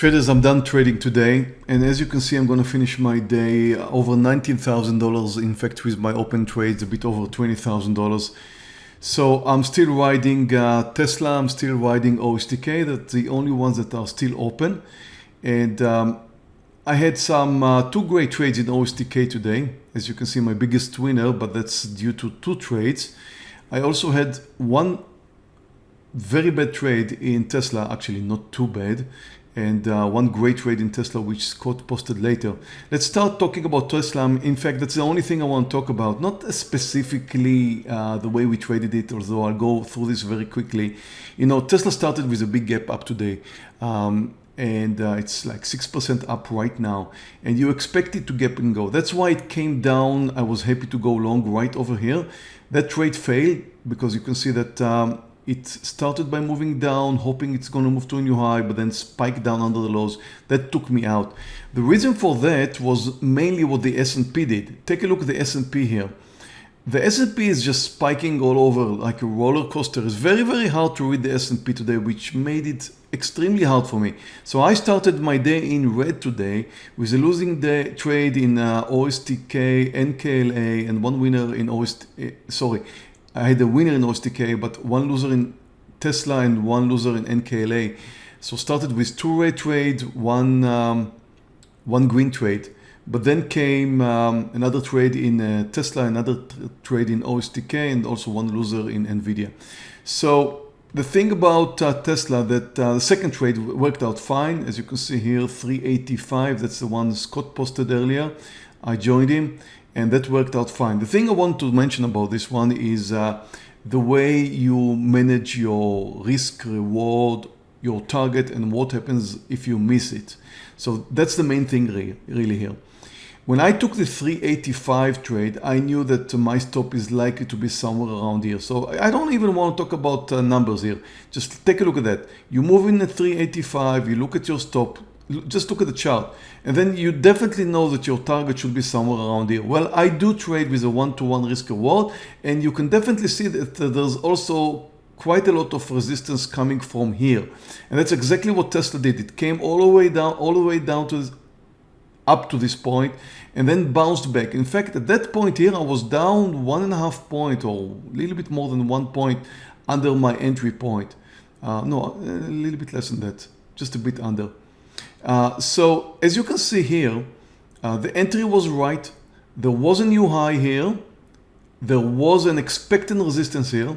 Traders, I'm done trading today. And as you can see, I'm going to finish my day over $19,000. In fact, with my open trades, a bit over $20,000. So I'm still riding uh, Tesla. I'm still riding OSTK. That's the only ones that are still open. And um, I had some uh, two great trades in OSTK today. As you can see, my biggest winner, but that's due to two trades. I also had one very bad trade in Tesla, actually not too bad and uh, one great trade in Tesla which Scott posted later. Let's start talking about Tesla. In fact, that's the only thing I want to talk about. Not specifically uh, the way we traded it, although I'll go through this very quickly. You know, Tesla started with a big gap up today. Um, and uh, it's like 6% up right now and you expect it to gap and go. That's why it came down. I was happy to go long right over here. That trade failed because you can see that um, it started by moving down, hoping it's going to move to a new high, but then spiked down under the lows. That took me out. The reason for that was mainly what the S&P did. Take a look at the S&P here. The S&P is just spiking all over like a roller coaster. It's very, very hard to read the S&P today, which made it extremely hard for me. So I started my day in red today with a losing day trade in uh, OSTK, NKLA, and one winner in OST, uh, sorry, I had a winner in OSTK, but one loser in Tesla and one loser in NKLA. So started with two red trade, one, um, one green trade, but then came um, another trade in uh, Tesla, another trade in OSTK, and also one loser in NVIDIA. So the thing about uh, Tesla that uh, the second trade worked out fine. As you can see here, 385, that's the one Scott posted earlier. I joined him and that worked out fine. The thing I want to mention about this one is uh, the way you manage your risk reward, your target and what happens if you miss it. So that's the main thing really here. When I took the 385 trade, I knew that my stop is likely to be somewhere around here. So I don't even want to talk about uh, numbers here. Just take a look at that. You move in at 385, you look at your stop, just look at the chart and then you definitely know that your target should be somewhere around here. Well, I do trade with a one-to-one -one risk reward and you can definitely see that there's also quite a lot of resistance coming from here. And that's exactly what Tesla did. It came all the way down, all the way down to up to this point and then bounced back. In fact, at that point here, I was down one and a half point or a little bit more than one point under my entry point. Uh, no, a little bit less than that, just a bit under. Uh, so as you can see here, uh, the entry was right. There was a new high here. There was an expected resistance here.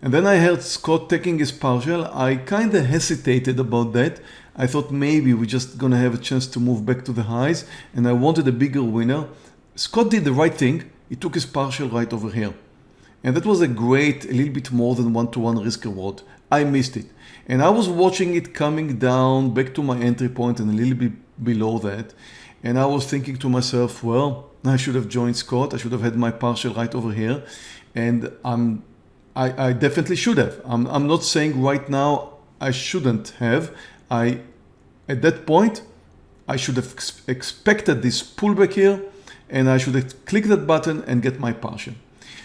And then I heard Scott taking his partial. I kind of hesitated about that. I thought maybe we're just going to have a chance to move back to the highs. And I wanted a bigger winner. Scott did the right thing. He took his partial right over here. And that was a great, a little bit more than one-to-one -one risk reward. I missed it. And I was watching it coming down back to my entry point and a little bit below that. And I was thinking to myself, well, I should have joined Scott. I should have had my partial right over here. And I'm, I, I definitely should have. I'm, I'm not saying right now I shouldn't have. I, at that point, I should have ex expected this pullback here and I should have clicked that button and get my partial.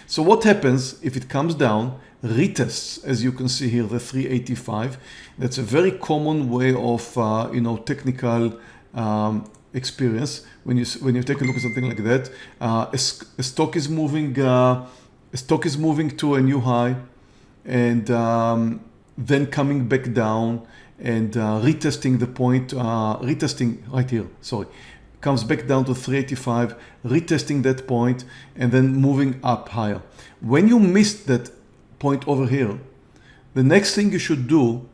So what happens if it comes down, retests, as you can see here, the 385. That's a very common way of, uh, you know, technical um, experience. When you when you take a look at something like that, uh, a, a, stock is moving, uh, a stock is moving to a new high, and um, then coming back down and uh, retesting the point, uh, retesting right here. Sorry, comes back down to 385, retesting that point and then moving up higher. When you missed that point over here, the next thing you should do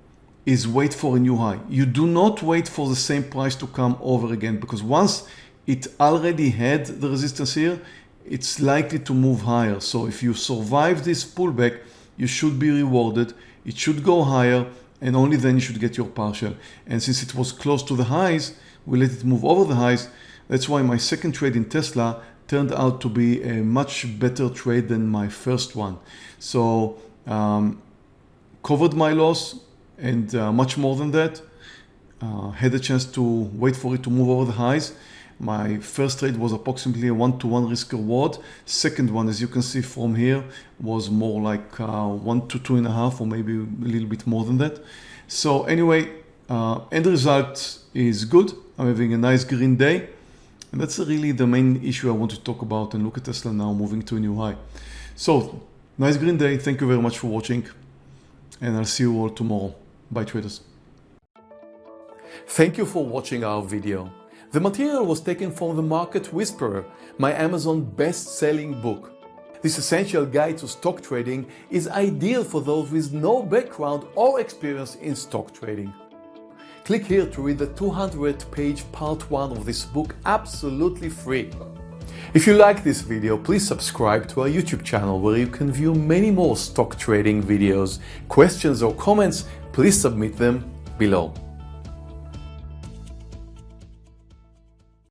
is wait for a new high. You do not wait for the same price to come over again because once it already had the resistance here, it's likely to move higher. So if you survive this pullback, you should be rewarded. It should go higher and only then you should get your partial. And since it was close to the highs, we let it move over the highs. That's why my second trade in Tesla turned out to be a much better trade than my first one. So um, covered my loss and uh, much more than that. Uh, had a chance to wait for it to move over the highs. My first trade was approximately a one-to-one -one risk reward. Second one, as you can see from here, was more like uh, one to two and a half or maybe a little bit more than that. So anyway, Uh, end result is good. I'm having a nice green day. And that's really the main issue I want to talk about and look at Tesla now moving to a new high. So nice green day. Thank you very much for watching and I'll see you all tomorrow. Bye traders. Thank you for watching our video. The material was taken from The Market Whisperer, my Amazon best-selling book. This essential guide to stock trading is ideal for those with no background or experience in stock trading. Click here to read the 200 page part 1 of this book absolutely free. If you like this video, please subscribe to our YouTube channel where you can view many more stock trading videos. Questions or comments, please submit them below.